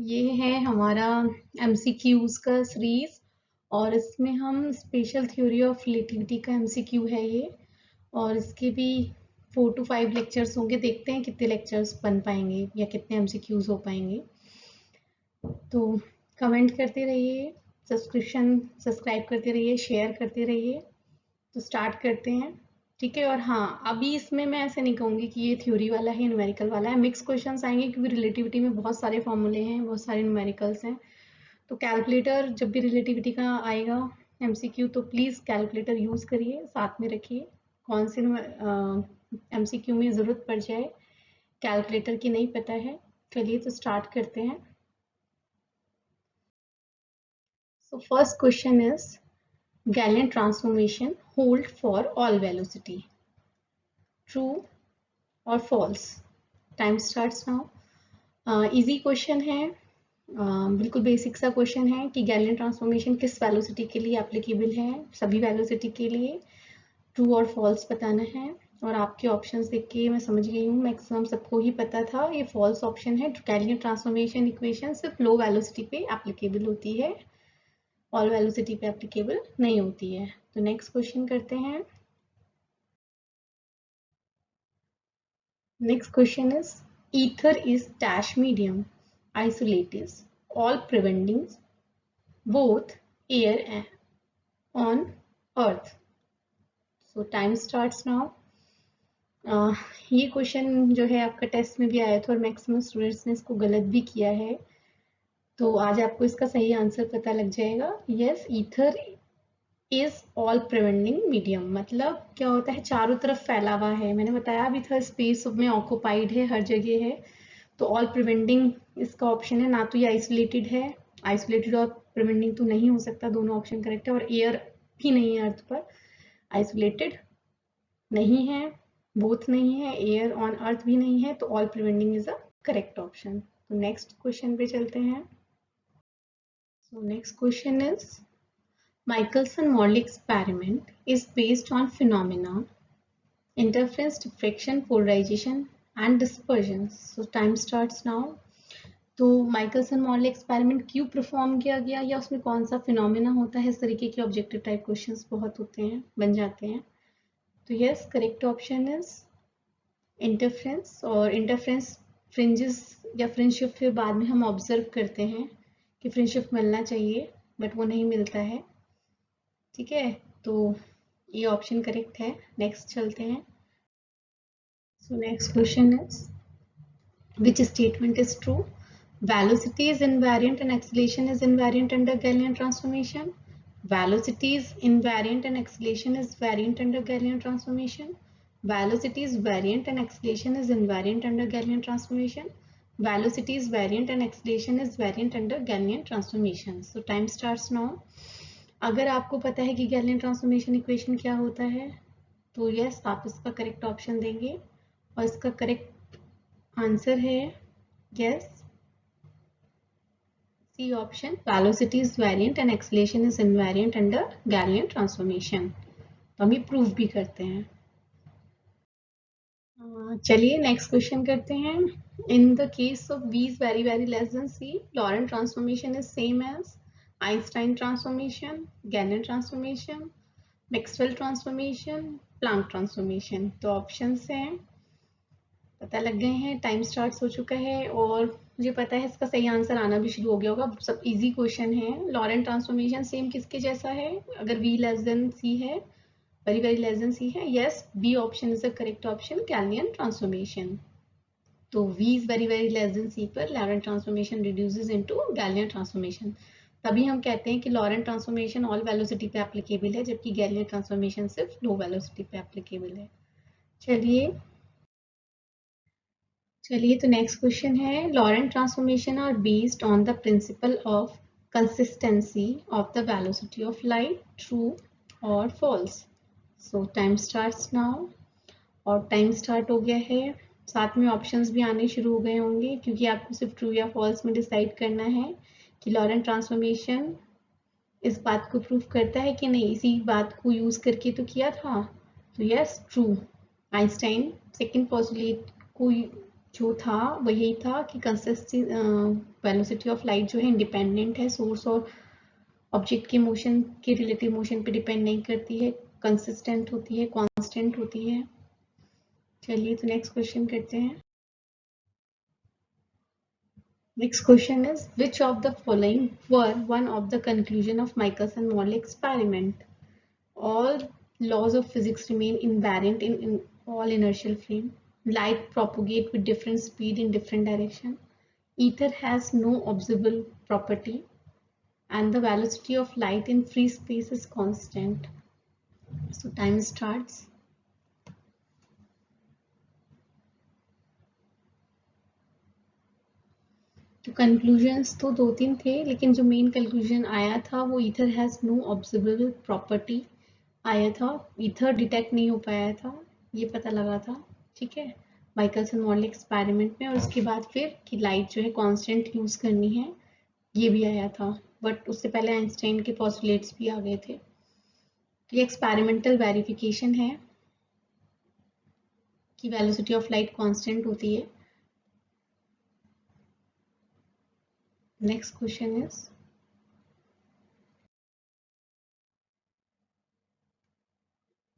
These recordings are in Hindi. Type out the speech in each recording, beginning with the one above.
ये है हमारा एमसीक्यूज का सीरीज़ और इसमें हम स्पेशल थ्योरी ऑफ़ रिलेटिविटी का एमसीक्यू है ये और इसके भी फोर टू फाइव लेक्चर्स होंगे। देखते हैं कितने लेक्चर्स बन पाएँगे या कितने एमसीक्यूज हो पाएँगे। तो कमेंट करते रहिए सब्सक्रिप्शन सब्सक्राइब करते रहिए शेयर करते रहिए। तो स्टार्ट करते हैं। ठीक है, और हाँ अभी इसमें मैं ऐसे नहीं कहूँगी कि ये थ्योरी वाला है न्यूमेरिकल वाला है। मिक्स क्वेश्चन आएँगे क्योंकि रिलेटिविटी में बहुत सारे फॉर्मूले हैं, बहुत सारे न्यूमेरिकल्स हैं। तो कैलकुलेटर जब भी रिलेटिविटी का आएगा एमसीक्यू तो प्लीज़ कैलकुलेटर यूज़ करिए, साथ में रखिए। कौन से एमसीक्यू में ज़रूरत पड़ जाए कैलकुलेटर की नहीं पता है, चलिए तो स्टार्ट करते हैं। So first question is Galilean transformation hold for all velocity. True or false? Time starts now. Easy uh, question है. Uh, बिल्कुल बेसिक सा क्वेश्चन है कि गैलियन ट्रांसफॉर्मेशन किस वेलोसिटी के लिए एप्लीकेबल है? सभी वेलोसिटी के लिए. ट्रू और फॉल्स बताना है. और आपके ऑप्शंस देख के मैं समझ गई हूँ. मैक्सिमम सबको ही पता था. ये फॉल्स ऑप्शन है. गैलियन ट्रांसफॉर्मेशन इक्वेशन सिर्फ़ लो वेलोसिटी पे एप्लीकेबल होती है. ऑल वेलोसिटी पे एप्लीकेबल नहीं होती है। तो नेक्स्ट क्वेश्चन करते हैं। Next question is ether is dash medium isolates all preventing both air and on earth. So time starts now. Uh, ये क्वेश्चन जो है आपका टेस्ट में भी आया था और मैक्सिमम स्टूडेंट्स ने इसको गलत भी किया है। तो आज आपको इसका सही आंसर पता लग जाएगा। Yes ether is all preventing medium मतलब क्या होता है, चारों तरफ़ फैला हुआ है। मैंने बताया अभी था स्पेस में ऑक्यूपाइड है, हर जगह है। तो ऑल प्रिवेंटिंग इसका ऑप्शन है, ना तो ये आइसोलेटेड है। आइसोलेटेड और प्रिवेंटिंग तो नहीं हो सकता, दोनों ऑप्शन करेक्ट है। और एयर भी नहीं है अर्थ पर। आइसोलेटेड नहीं है बोथ नहीं है एयर ऑन अर्थ भी नहीं है तो all preventing is a correct option तो नेक्स्ट क्वेश्चन पे चलते हैं। So next question is Michelson-Morley experiment is based on phenomena interference, diffraction, polarization and dispersion. So time starts now. तो माइकलसन मॉडल एक्सपेरिमेंट क्यों परफॉर्म किया गया या उसमें कौन सा फिनोमेना होता है इस तरीके के ऑब्जेक्टिव टाइप क्वेश्चंस बहुत होते हैं बन जाते हैं तो yes correct option is interference और इंटरफ्रेंस फ्रिंजेस या फ्रिंजशिप फिर बाद में हम ऑब्ज़र्व करते हैं कि फ्रेंडशिप मिलना चाहिए बट वो नहीं मिलता है ठीक है तो ये ऑप्शन करेक्ट है नेक्स्ट चलते हैं so next question is which statement is true velocity is invariant and acceleration is invariant under Galilean transformation velocity is invariant and acceleration is variant under Galilean transformation velocity is variant and acceleration is invariant under Galilean transformation velocity is variant and acceleration is variant under Galilean transformation. So, time starts now. अगर आपको पता है कि गैलियन ट्रांसफॉर्मेशन इक्वेशन क्या होता है तो यस आप इसका करेक्ट ऑप्शन देंगे और इसका करेक्ट आंसर है yes C option velocity is variant and acceleration is invariant under Galilean transformation तो हम ये प्रूव भी करते हैं चलिए नेक्स्ट क्वेश्चन करते हैं। In the case of v is very very less than c Lorentz transformation is same as Einstein transformation Galilean transformation Maxwell transformation Planck transformation तो ऑप्शन हैं। पता लग गए हैं टाइम स्टार्ट हो चुका है और मुझे पता है इसका सही आंसर आना भी शुरू हो गया होगा। सब इजी क्वेश्चन है। लॉरेंट ट्रांसफॉर्मेशन सेम किसके जैसा है? अगर वी लेस देन सी है very very less than c है yes b option is the correct option Galilean transformation तो v is very very less than c पर Laurent transformation reduces into Galilean transformation तभी हम कहते हैं कि लॉरेंट ट्रांसफॉर्मेशन ऑल वेलोसिटी पे एप्लीकेबल है जबकि गैलियन ट्रांसफॉर्मेशन सिर्फ़ लो वेलोसिटी पे एप्लीकेबल है चलिए चलिए तो नेक्स्ट क्वेश्चन है Lorentz transformation are based on the principle of consistency of the velocity of light true और false so time start now और टाइम स्टार्ट हो गया है। साथ में ऑप्शंस भी आने शुरू हो गए होंगे, क्योंकि आपको सिर्फ़ ट्रू या फॉल्स में डिसाइड करना है कि लॉरेंट ट्रांसफॉर्मेशन इस बात को प्रूव करता है कि नहीं। इसी बात को यूज़ करके तो किया था। तो yes true Einstein second postulate को जो था, वही था कि कंसिस्टी वेलोसिटी ऑफ़ लाइट जो है इंडिपेंडेंट है। सोर्स और ऑब्जेक्ट के मोशन के रिलेटिव मोशन पे डिपेंड नहीं करती है। कंसिस्टेंट होती है कांस्टेंट होती है चलिए तो नेक्स्ट क्वेश्चन करते हैं Next question is, which of the following were one of the conclusion of Michelson-Morley experiment? All laws of physics remain invariant in, in all inertial frame. Light propagate with different speed in different direction. Ether has no observable property and the velocity of light in free space is constant. So, time starts. तो कंक्लूजन्स तो दो तीन थे, लेकिन जो मेन कंक्लूजन आया था, वो ether has no observable property आया था। ईथर डिटेक्ट नहीं हो पाया था, ये पता लगा था, ठीक है? माइकलसन मॉडल एक्सपेरिमेंट में, और उसके बाद फिर कि लाइट जो है कांस्टेंट यूज़ करनी है, ये भी आया था। बट उससे पहले आइंस्टाइन के पॉस्टुलेट्स भी आ गए थे। ये एक्सपेरिमेंटल वेरिफिकेशन है कि वेलोसिटी ऑफ़ लाइट कांस्टेंट होती है Next question is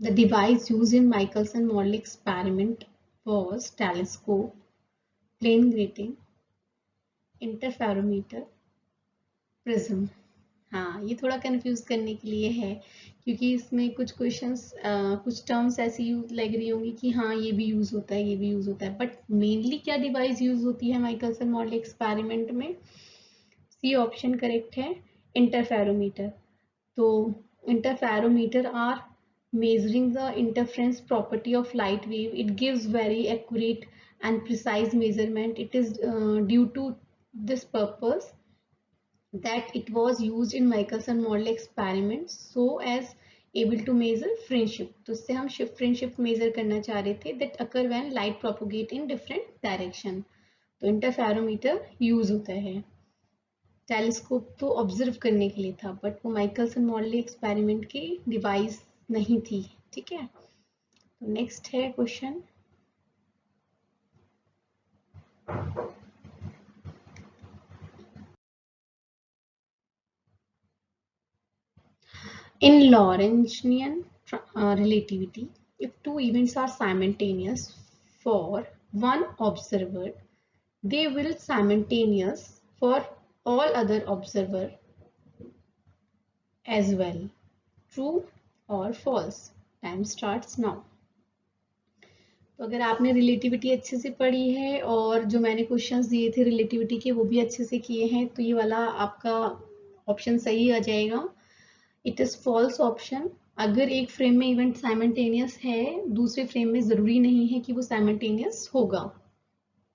The device used in Michelson-Morley experiment was telescope, plane grating, interferometer, prism. हाँ ये थोड़ा कंफ्यूज करने के लिए है क्योंकि इसमें कुछ क्वेश्चंस कुछ टर्म्स ऐसी यूज़ लग रही होंगी कि हाँ ये भी यूज़ होता है ये भी यूज़ होता है। बट मेनली क्या डिवाइस यूज़ होती है माइकलसन मॉडल एक्सपेरिमेंट में? सी ऑप्शन करेक्ट है इंटरफेरोमीटर तो interferometer are the interference property of light wave. It gives very accurate and precise measurement. It is uh, due to this purpose that it was used in Michelson model experiments so as able to measure friendship तो इससे हम shift friendship measure करना चाह रहे थे that occur when light propagate in different direction तो interferometer use होता है टेलीस्कोप तो ऑब्ज़र्व करने के लिए था बट वो माइकलसन मॉडल एक्सपेरिमेंट की डिवाइस नहीं थी ठीक है तो नेक्स्ट है question in Lorentzian uh, relativity, if two events are simultaneous for one observer, they will simultaneous for all other observer as well. True or false? Time starts now. तो अगर आपने रिलेटिविटी अच्छे से पढ़ी है और जो मैंने क्वेश्चंस दिए थे रिलेटिविटी के वो भी अच्छे से किए हैं तो ये वाला आपका ऑप्शन सही आ जाएगा इट इज़ फॉल्स ऑप्शन अगर एक फ्रेम में इवेंट साइमल्टेनियस है, दूसरे फ्रेम में ज़रूरी नहीं है कि वो साइमल्टेनियस होगा।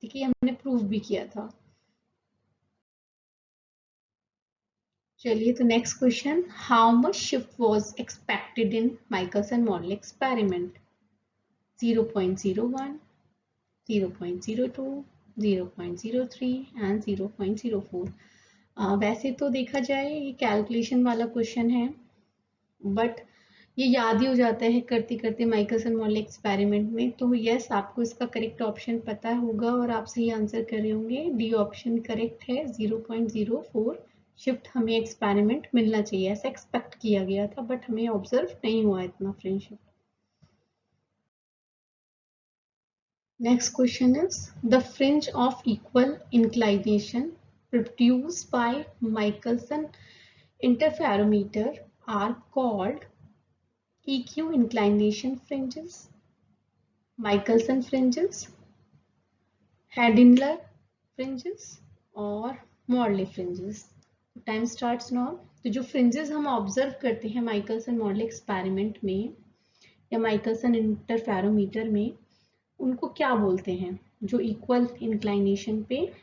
ठीक है, हमने प्रूव भी किया था। चलिए तो next question how much shift was expected in Michelson model experiment 0.01 0.02 0.03 and 0.04 वैसे तो देखा जाए, ये कैलकुलेशन वाला क्वेश्चन है। बट ये याद ही हो जाता है करते करते माइकलसन मॉडल एक्सपेरिमेंट में। तो यस आपको इसका करेक्ट ऑप्शन पता होगा और आप सही आंसर कर रहे होंगे। डी ऑप्शन करेक्ट है। 0.04 शिफ्ट हमें एक्सपेरिमेंट मिलना चाहिए। ऐसा एक्सपेक्ट किया गया था बट हमें ऑब्ज़र्व नहीं हुआ इतना friendship next question is the fringe of equal inclination produced by Michelson interferometer are called EQ inclination fringes, Michelson fringes, Hadinler fringes or Morley fringes. Time starts now तो जो फ्रिंजेस हम ऑब्ज़र्व करते हैं माइकलसन मॉडल एक्सपेरिमेंट में या माइकलसन इंटरफेरोमीटर में उनको क्या बोलते हैं? जो इक्वल इंक्लाइनेशन पे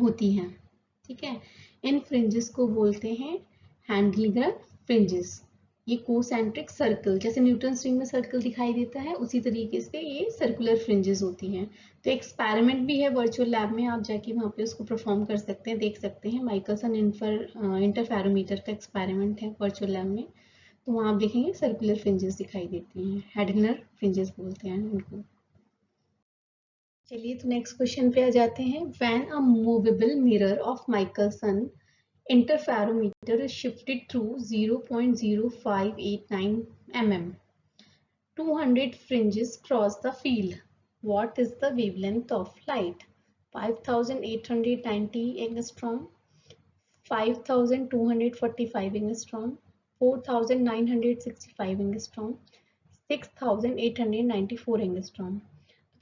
होती हैं। ठीक है? इन फ्रिंजेस को बोलते हैं हैंडलिगर फ्रिंजेस ये कोसेंट्रिक सर्कल जैसे न्यूटन स्ट्रिंग में सर्कल दिखाई देता है, उसी तरीके से ये सर्कुलर फ्रिंजेस होती हैं। तो एक्सपेरिमेंट भी है वर्चुअल लैब में, आप जाके वहाँ पे उसको परफॉर्म कर सकते हैं, देख सकते हैं। माइकलसन इंफर इंटरफेरोमीटर का एक्सपेरिमेंट है वर्चुअल लैब में। तो वहाँ आप देखेंगे सर्कुलर फ्रिंजेस दिखाई देती हैं हेडनर फ्रिंजेस बोलते हैं उनको। चलिए तो नेक्स्ट क्वेश्चन पे आ जाते हैं। When a movable mirror of Michelson interferometer is shifted through 0.0589 mm 200 fringes cross the field what is the wavelength of light 5890 angstrom 5245 angstrom 4965 angstrom 6894 angstrom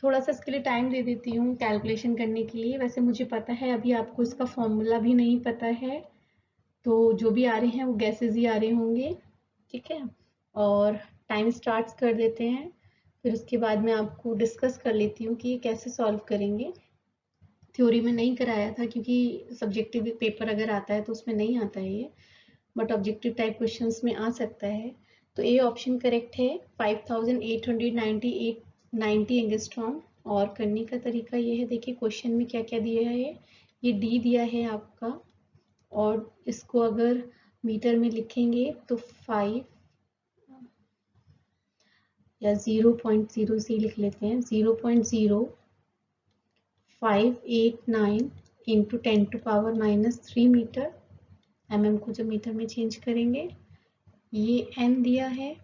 थोड़ा सा इसके लिए टाइम दे देती हूँ कैलकुलेशन करने के लिए वैसे मुझे पता है अभी आपको इसका फॉर्मूला भी नहीं पता है तो जो भी आ रहे हैं, वो गैसेज ही आ रहे होंगे, ठीक है? और टाइम स्टार्ट कर देते हैं। फिर उसके बाद मैं आपको डिस्कस कर लेती हूँ कि कैसे सॉल्व करेंगे। थ्योरी में नहीं कराया था, क्योंकि सब्जेक्टिव पेपर अगर आता है तो उसमें नहीं आता है ये। बट ऑब्जेक्टिव टाइप क्वेश्चंस में आ सकता है। तो ए ऑप्शन करेक्ट है। 5898 90 एंगस्ट्रॉम और करने का तरीका ये है, देखिए क्वेश्चन में क्या क्या दिया है ये। डी दिया है आपका। और इसको अगर मीटर में लिखेंगे तो फाइव या ज़ीरो पॉइंट ज़ीरो सी लिख लेते हैं। Zero point zero five eight nine into ten to power minus three metre M M को जब मीटर में चेंज करेंगे, ये एन दिया है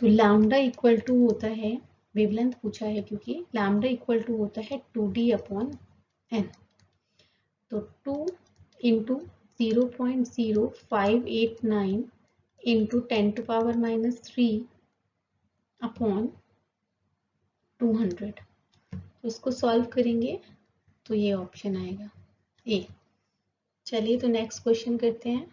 तो लैम्डा इक्वल टू होता है वेवलेंथ पूछा है क्योंकि लैम्डा इक्वल टू होता है टू डी अपॉन एन तो two into zero point zero five eight nine into ten to power minus three upon two hundred इसको सॉल्व करेंगे तो ये ऑप्शन आएगा। ए चलिए तो नेक्स्ट क्वेश्चन करते हैं।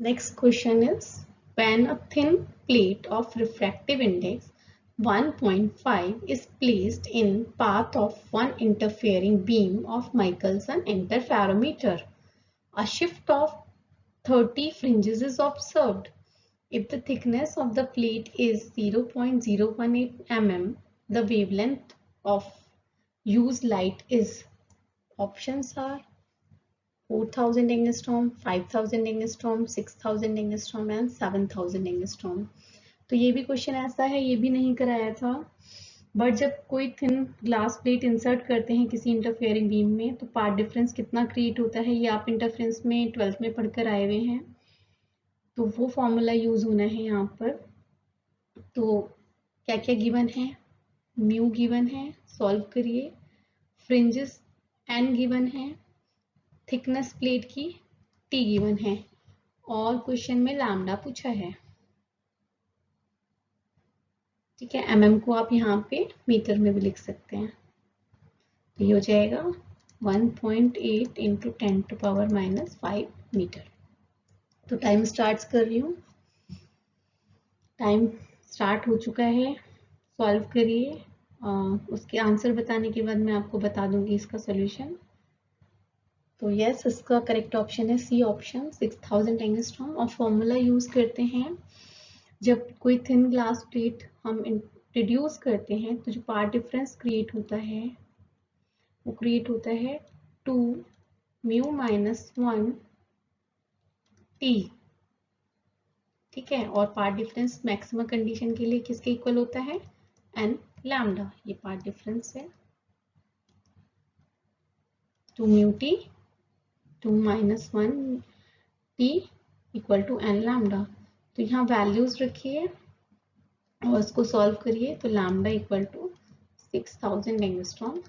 Next question is when a thin plate of refractive index 1.5 is placed in path of one interfering beam of Michelson interferometer. A shift of 30 fringes is observed. If the thickness of the plate is 0.018 mm, the wavelength of used light is options are 4000 angstrom, 5000 angstrom, 6000 angstrom and 7000 angstrom. तो ये भी क्वेश्चन ऐसा है, ये भी नहीं कराया था। बट जब कोई थिन ग्लास प्लेट इंसर्ट करते हैं किसी इंटरफेयरिंग बीम में तो पार्ट डिफरेंस कितना क्रिएट होता है, ये आप इंटरफेरेंस में ट्वेल्थ में पढ़कर आए हुए हैं। तो वो फॉर्मूला यूज़ होना है यहाँ पर। तो क्या क्या गिवन है? म्यू गिवन है सॉल्व करिए। फ्रिंजेस एन गिवन है थिकनेस प्लेट की टी गिवन है। और क्वेश्चन में लैम्डा पूछा है। ठीक है एम mm को आप यहाँ पे मीटर में भी लिख सकते हैं। तो ये हो जाएगा 1.8 point eight into ten to power minus five metre तो टाइम स्टार्ट कर रही हूँ। टाइम स्टार्ट हो चुका है। सॉल्व करिए। उसके आंसर बताने के बाद मैं आपको बता दूँगी इसका सोल्यूशन तो यस इसका करेक्ट ऑप्शन है सी ऑप्शन 6000 थाउज़ेंड एंगस्ट्रॉम और फॉर्मूला यूज़ करते हैं। जब कोई थिन ग्लास प्लेट हम इंट्रोड्यूस करते हैं तो जो पार्ट डिफरेंस क्रिएट होता है, वो क्रिएट होता है two mu minus one T ठीक है? और पार्ट डिफरेंस मैक्सिमम कंडीशन के लिए किसके इक्वल होता है? एन लैम्डा ये पार्ट डिफरेंस है। Two mu T two minus one T equal to N lambda तो यहाँ वैल्यूज़ रखिए और उसको सॉल्व करिए तो lambda equal to six thousand angstrom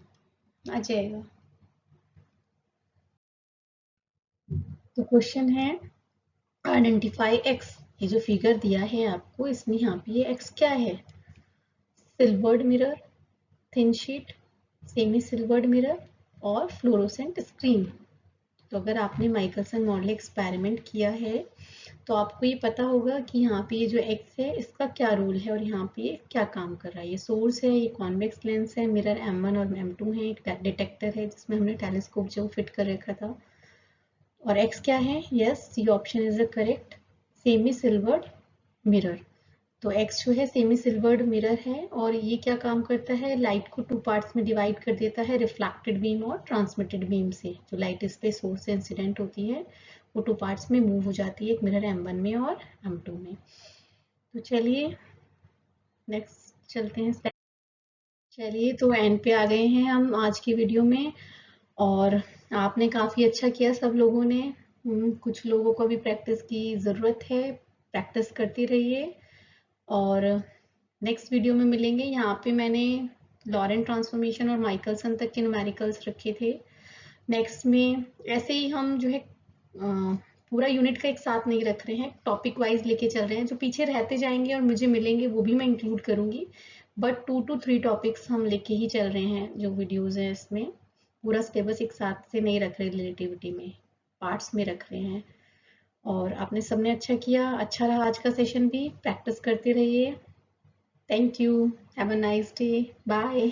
आ जाएगा। तो क्वेश्चन है आइडेंटिफाई एक्स ये जो फिगर दिया है आपको, इसमें यहाँ पे ये एक्स क्या है? Silvered mirror thin sheet semi silvered mirror और फ्लोरोसेंट स्क्रीन तो अगर आपने माइकलसन मॉडल एक्सपेरिमेंट किया है तो आपको ये पता होगा कि यहाँ पे ये जो एक्स है, इसका क्या रोल है और यहाँ पे ये क्या काम कर रहा है। ये सोर्स है, ये कॉन्वेक्स लेंस है मिरर M1 और M2 है, एक डिटेक्टर है जिसमें हमने टेलीस्कोप जो फिट कर रखा था। और एक्स क्या है? Yes C option is the correct semi silvered mirror तो एक्स जो है सेमी सिल्वर्ड मिरर है और ये क्या काम करता है? लाइट को टू पार्ट्स में डिवाइड कर देता है रिफ्लेक्टेड बीम और ट्रांसमिटेड बीम से। जो लाइट इस पे सोर्स से इंसिडेंट होती है, वो टू पार्ट्स में मूव हो जाती है, एक मिरर एम वन में और एम टू में। तो चलिए नेक्स्ट चलते हैं चलिए तो एंड पे आ गए हैं हम आज की वीडियो में। और आपने काफ़ी अच्छा किया सब लोगों ने। कुछ लोगों को भी प्रैक्टिस की ज़रूरत है प्रैक्टिस करती रहिए। और नेक्स्ट वीडियो में मिलेंगे। यहाँ पे मैंने लॉरेन ट्रांसफॉर्मेशन और माइकलसन तक के न्यूमेरिकल्स रखे थे। नेक्स्ट में ऐसे ही हम जो है पूरा यूनिट का एक साथ नहीं रख रहे हैं। टॉपिक वाइज लेके चल रहे हैं। जो पीछे रहते जाएँगे और मुझे मिलेंगे, वो भी मैं इंक्लूड करूँगी। But two two three topics हम लेके ही चल रहे हैं जो वीडियोज़ हैं इसमें। पूरा सिलेबस एक साथ से नहीं रख रहे रिलेटिविटी में। पार्ट्स में रख रहे हैं। और आपने सबने अच्छा किया। अच्छा रहा आज का सेशन भी। प्रैक्टिस करते रहिए। Thank you have a nice day bye